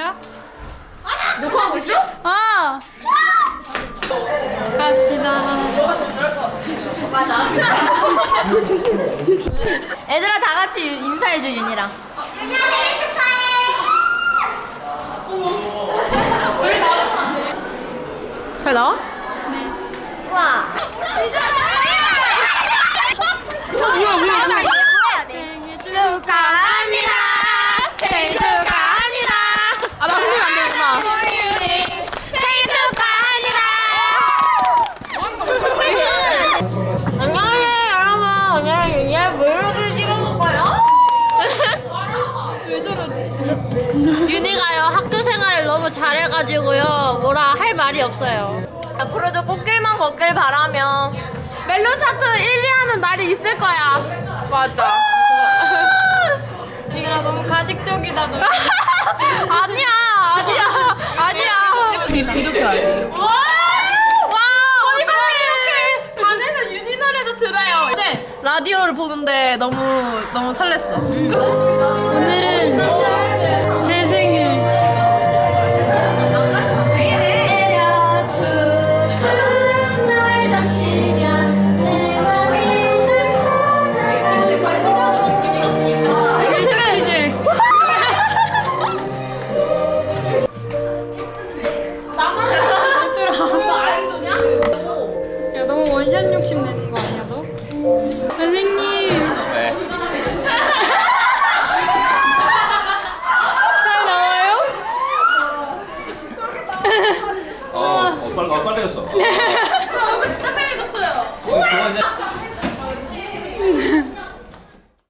시작. 녹화하고 있어? 아! 갑시다. 얘들아 다 같이 인사해줘 윤이랑. 윤이야 생일 축하해. 잘 나와? 우와. 뭐야 뭐야 뭐야. 생일 축하합니다. 생일 축하 야 브이로그를 찍어볼 거예요. 왜 저러지? 윤이가요 학교 생활을 너무 잘해가지고요 뭐라 할 말이 없어요. 앞으로도 꽃길만 걷길 바라며 멜론 차트 1위 하는 날이 있을 거야. 맞아. 얘들아 너무 가식적이다 너. 아니야 아니야 아니야. 이렇게 알지. 와! 저희 반에 이렇게 반에서 윤희 노래도 들어요. 네. 라디오를 보는데 너무 너무 설렜어. 오늘은 선생님 네. 잘 나와요? 어, 어, 빨, 어 빨개졌어 네. 어, 저 얼굴 진짜 빨개졌어요